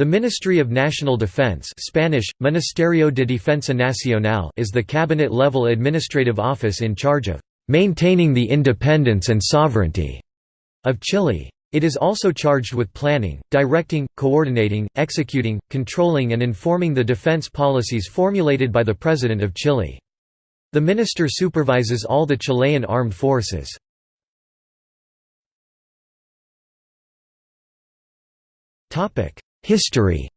The Ministry of National Defense Spanish, Ministerio de Defensa Nacional is the cabinet-level administrative office in charge of "...maintaining the independence and sovereignty." of Chile. It is also charged with planning, directing, coordinating, executing, controlling and informing the defense policies formulated by the President of Chile. The minister supervises all the Chilean armed forces. History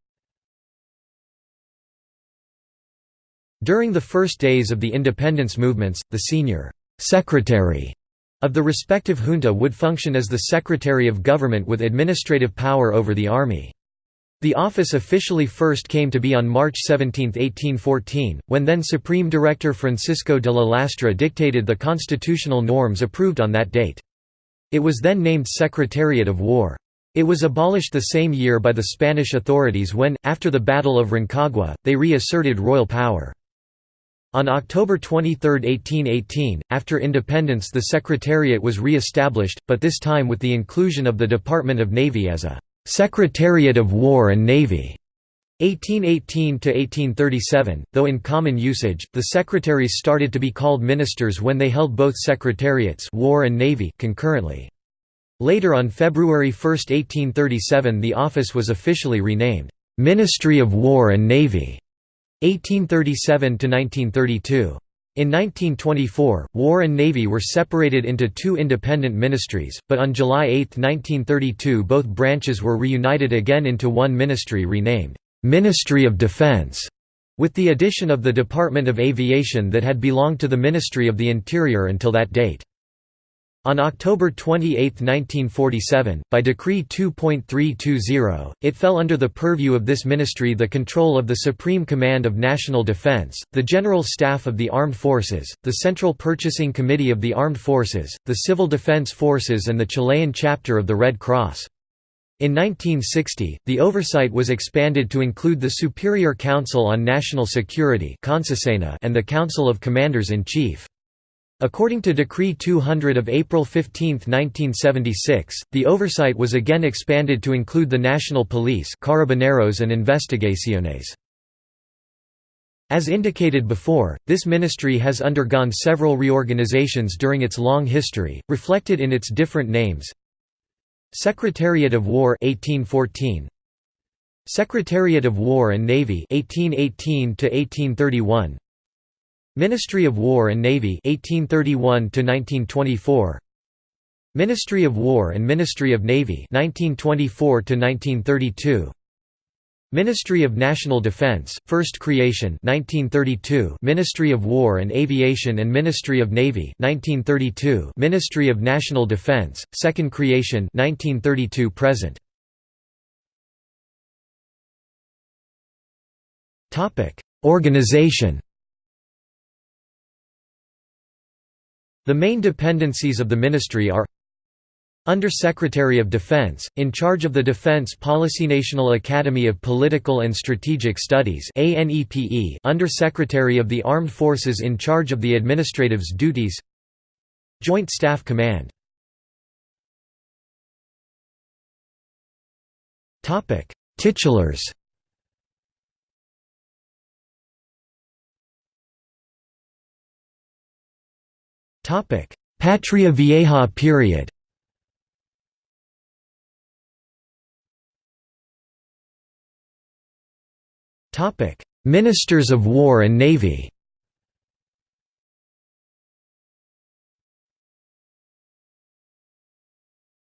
During the first days of the independence movements, the senior «secretary» of the respective junta would function as the Secretary of Government with administrative power over the army. The office officially first came to be on March 17, 1814, when then Supreme Director Francisco de la Lastra dictated the constitutional norms approved on that date. It was then named Secretariat of War. It was abolished the same year by the Spanish authorities when, after the Battle of Rancagua, they re-asserted royal power. On October 23, 1818, after independence the Secretariat was re-established, but this time with the inclusion of the Department of Navy as a «Secretariat of War and Navy». 1818–1837, though in common usage, the secretaries started to be called ministers when they held both secretariats War and Navy concurrently. Later on February 1, 1837 the office was officially renamed, "'Ministry of War and Navy' 1837–1932. In 1924, War and Navy were separated into two independent ministries, but on July 8, 1932 both branches were reunited again into one ministry renamed, "'Ministry of Defense' with the addition of the Department of Aviation that had belonged to the Ministry of the Interior until that date. On October 28, 1947, by Decree 2.320, it fell under the purview of this ministry the control of the Supreme Command of National Defense, the General Staff of the Armed Forces, the Central Purchasing Committee of the Armed Forces, the Civil Defense Forces and the Chilean chapter of the Red Cross. In 1960, the oversight was expanded to include the Superior Council on National Security and the Council of Commanders-in-Chief. According to Decree 200 of April 15, 1976, the oversight was again expanded to include the National Police Carabineros and Investigaciones. As indicated before, this ministry has undergone several reorganizations during its long history, reflected in its different names. Secretariat of War 1814, Secretariat of War and Navy 1818 to 1831 Ministry of War and Navy 1831 to 1924 Ministry of War and Ministry of Navy 1924 to 1932 Ministry of National Defense First Creation 1932 Ministry of War and Aviation and Ministry of Navy 1932 Ministry of National Defense Second Creation 1932 present. Topic Organization The main dependencies of the ministry are Under-Secretary of Defense, in charge of the Defense Policy National Academy of Political and Strategic Studies Under-Secretary of the Armed Forces in charge of the administrative's duties Joint Staff Command. Titulars Patria Vieja period. Topic: Ministers of War and Navy.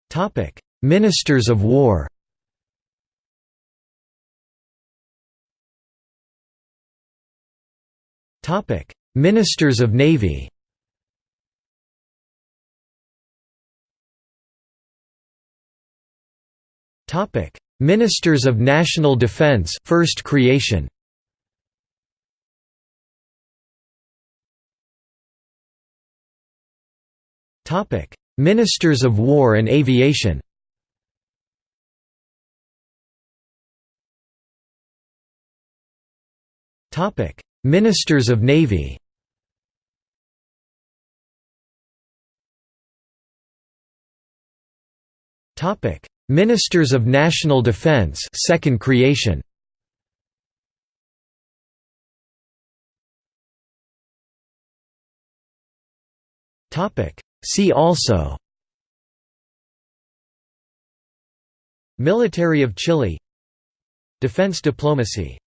Topic: Ministers of War. Topic: Ministers of Navy. Ministers of National Defense, First Creation. Topic: Ministers of War and Aviation. Topic: Ministers of Navy. Topic: Ministers of National Defense second creation. Topic. See also. Military of Chile. Defense diplomacy